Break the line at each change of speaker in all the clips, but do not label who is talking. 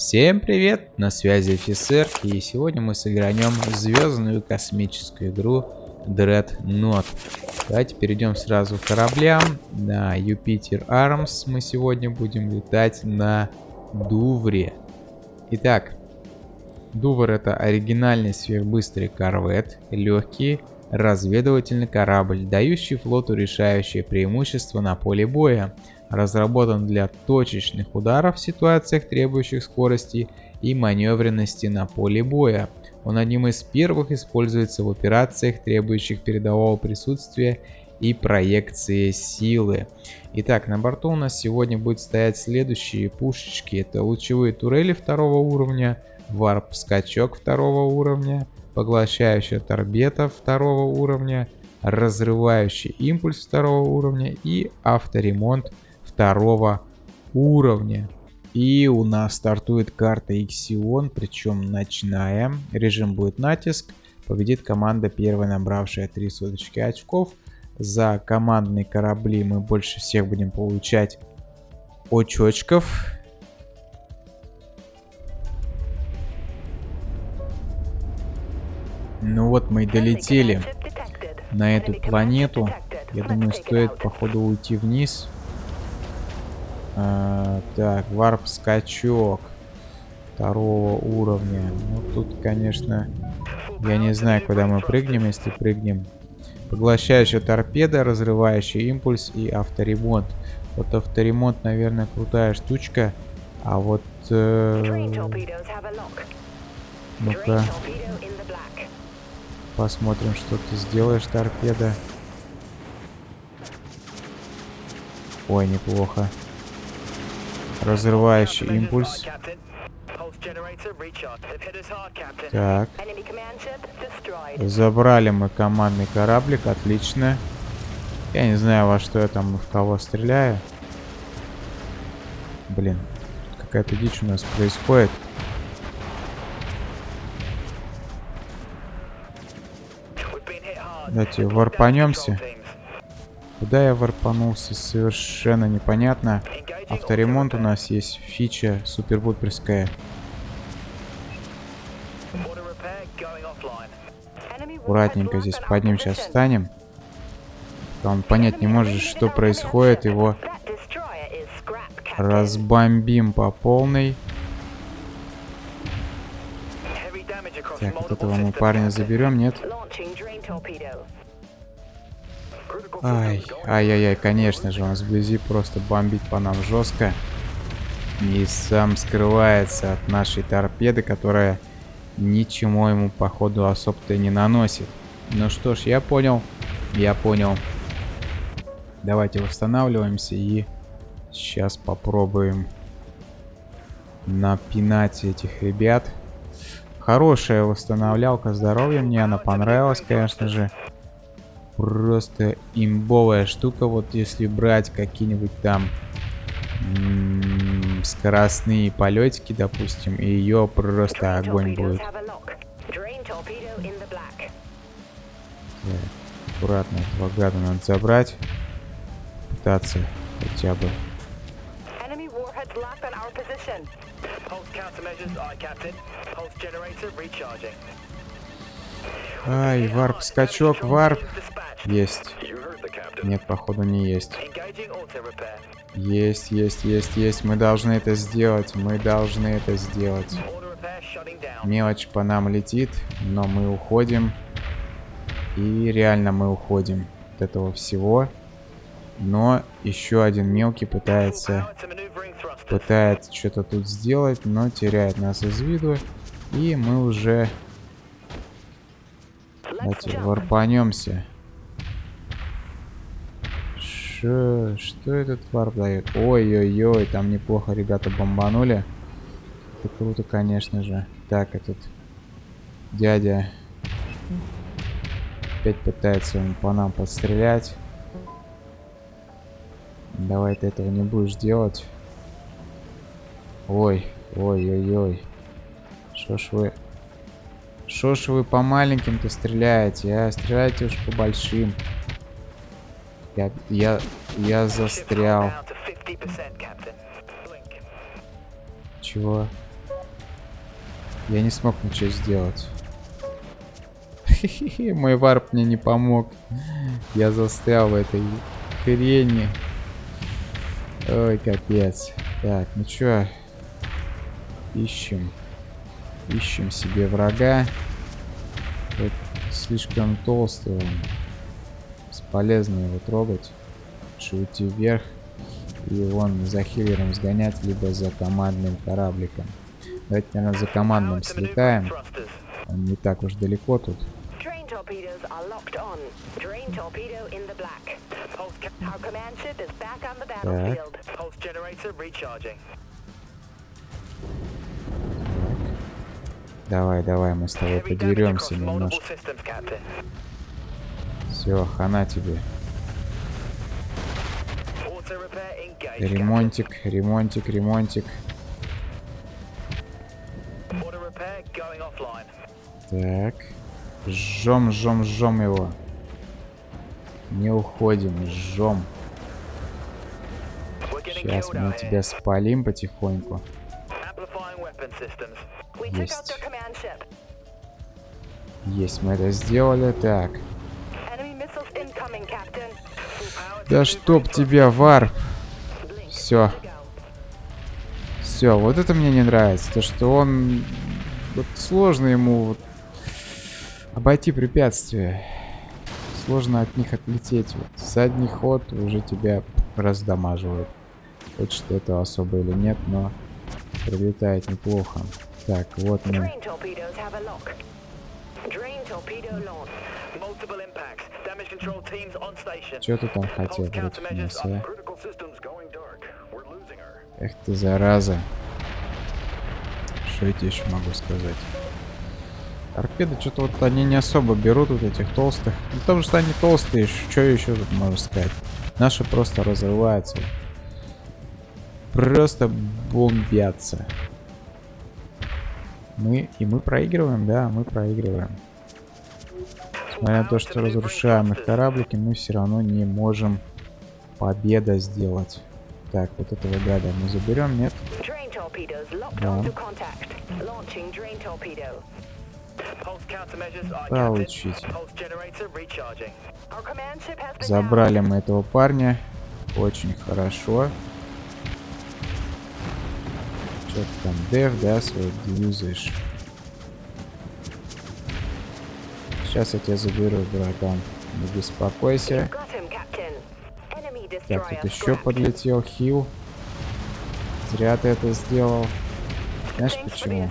Всем привет, на связи офицер, и сегодня мы сыгранем звездную космическую игру Dreadnought. Давайте перейдем сразу к кораблям. На Юпитер Армс мы сегодня будем летать на Дувре. Итак, Дувр это оригинальный сверхбыстрый корвет, легкий разведывательный корабль, дающий флоту решающее преимущество на поле боя разработан для точечных ударов в ситуациях, требующих скорости и маневренности на поле боя. Он одним из первых используется в операциях, требующих передового присутствия и проекции силы. Итак, на борту у нас сегодня будет стоять следующие пушечки. Это лучевые турели второго уровня, варп-скачок второго уровня, поглощающая торбета второго уровня, разрывающий импульс второго уровня и авторемонт второго уровня. И у нас стартует карта Иксион, причем ночная. Режим будет натиск. Победит команда, первая набравшая 3 соточки очков. За командные корабли мы больше всех будем получать очочков. Ну вот мы и долетели на эту планету. Я думаю, стоит походу уйти вниз. А, так, варп-скачок второго уровня. Ну, тут, конечно, я не знаю, куда мы прыгнем, если прыгнем. Поглощающая торпеда, разрывающий импульс и авторемонт. Вот авторемонт, наверное, крутая штучка. А вот... Э... Ну-ка. Посмотрим, что ты сделаешь, торпеда. Ой, неплохо. Разрывающий импульс. Так. Забрали мы командный кораблик, отлично. Я не знаю, во что я там в кого стреляю. Блин, какая-то дичь у нас происходит. Давайте варпанемся. Куда я варпанулся, совершенно непонятно. Авторемонт у нас есть фича супербуперская. Аккуратненько здесь под ним сейчас встанем. Он понять не может, что происходит. Его разбомбим по полной. Так, вот этого мы парня заберем, нет? Ай, ай-яй-яй, конечно же, он сблизи просто бомбит по нам жестко. И сам скрывается от нашей торпеды, которая ничему ему, походу, особо-то не наносит. Ну что ж, я понял, я понял. Давайте восстанавливаемся и сейчас попробуем напинать этих ребят. Хорошая восстановлялка здоровья, мне она понравилась, конечно же просто имбовая штука. Вот если брать какие-нибудь там скоростные полетики, допустим, и ее просто огонь будет. Так, аккуратно этого гада надо забрать. Пытаться хотя бы. Ай, варп, скачок, варп. Есть. Нет, походу не есть. Есть, есть, есть, есть. Мы должны это сделать. Мы должны это сделать. Мелочь по нам летит, но мы уходим. И реально мы уходим от этого всего. Но еще один мелкий пытается пытается что-то тут сделать, но теряет нас из виду. И мы уже Давайте варпанемся. Ш... Что этот варп дает? Ой-ой-ой, там неплохо ребята бомбанули. Это круто, конечно же. Так, этот дядя опять пытается он по нам подстрелять. Давай ты этого не будешь делать. Ой, ой-ой-ой. Что ж вы... Что ж вы по маленьким-то стреляете, а? Стреляйте уж по большим. Я, я, я застрял. Чего? Я не смог ничего сделать. Мой варп мне не помог. Я застрял в этой хрени. Ой, капец. Так, ну чё? Ищем. Ищем себе врага. Вот слишком толстый. Бесполезно его трогать. Лучше уйти вверх и вон за хиллером сгонять, либо за командным корабликом. Давайте, наверное, за командным слетаем. Он не так уж далеко тут. Так. Давай, давай, мы с тобой подеремся немножко. Все, хана тебе. Ремонтик, ремонтик, ремонтик. Так. Жжем, жжем, жжем его. Не уходим, жжем. Сейчас мы тебя спалим потихоньку. Есть. Есть, мы это сделали. Так. Да чтоб тебя, варп. Все. Все, вот это мне не нравится. То, что он... Вот сложно ему вот обойти препятствия. Сложно от них отлететь. Вот. Задний ход уже тебя раздамаживает. Хочешь ты этого особо или нет, но прилетает неплохо. Так, вот мы. Что ты там хотел против нас, а? Эх ты, зараза. Что я тебе еще могу сказать? Торпеды что-то вот они не особо берут вот этих толстых. Ну, потому что они толстые, что еще тут можно сказать? Наши просто разрываются. Просто бомбятся. Мы, и мы проигрываем, да, мы проигрываем. Несмотря на то, что разрушаем их кораблики, мы все равно не можем победа сделать. Так, вот этого гада мы заберем, нет? Да. Получите. Забрали мы этого парня. Очень хорошо. Что ты там, дев, да, свой юзаешь? Сейчас я тебя заберу, братан. Не беспокойся. Так, тут еще подлетел хил. Зря ты это сделал. Знаешь почему?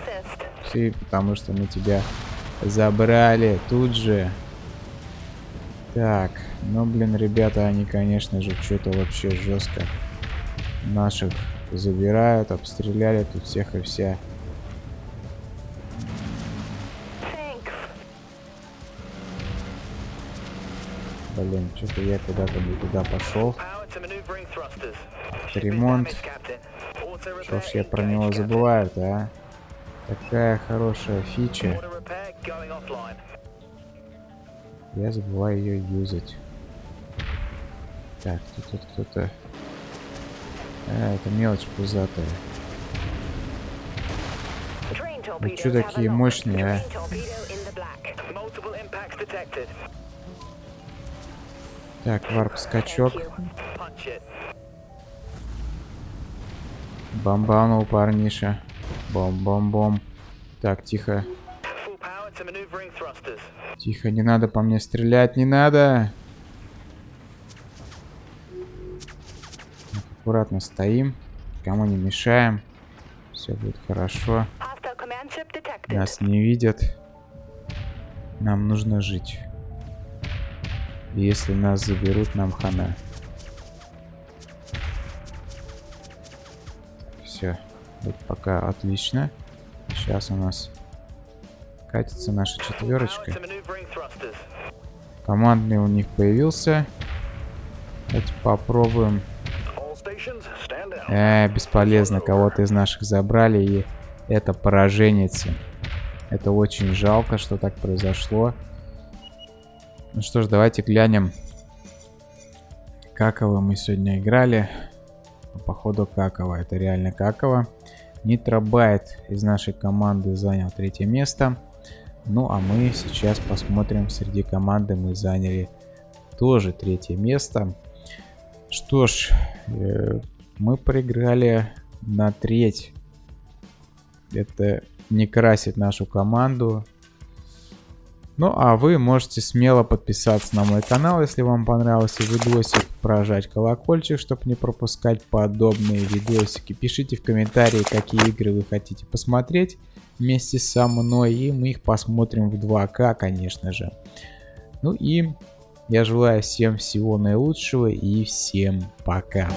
Все, потому что мы тебя забрали тут же. Так, ну блин, ребята, они, конечно же, что-то вообще жестко наших забирают, обстреляли тут всех и вся. Блин, что-то я куда-то не туда пошел. Ремонт. Что ж я про него забываю а? Такая хорошая фича. Я забываю ее юзать. Так, тут, тут кто-то... А, это мелочь пузатая. Вы что такие мощные, а? Так, варп-скачок. Бомбанул парниша. Бом-бом-бом. Так, тихо. Тихо, не надо по мне стрелять, не надо. Аккуратно стоим. Кому не мешаем. Все будет хорошо. Нас не видят. Нам нужно жить. Если нас заберут, нам хана. Все. Вот пока отлично. Сейчас у нас катится наша четверочка. Командный у них появился. Давайте попробуем. Э, бесполезно. Кого-то из наших забрали. И это поражение. Это очень жалко, что так произошло. Ну что ж, давайте глянем, каково мы сегодня играли. Походу каково. Это реально каково. Нитробайт из нашей команды занял третье место. Ну а мы сейчас посмотрим, среди команды мы заняли тоже третье место. Что ж, э, мы проиграли на треть. Это не красит нашу команду. Ну а вы можете смело подписаться на мой канал, если вам понравился видосик, прожать колокольчик, чтобы не пропускать подобные видосики. Пишите в комментарии, какие игры вы хотите посмотреть вместе со мной, и мы их посмотрим в 2К, конечно же. Ну и я желаю всем всего наилучшего и всем пока.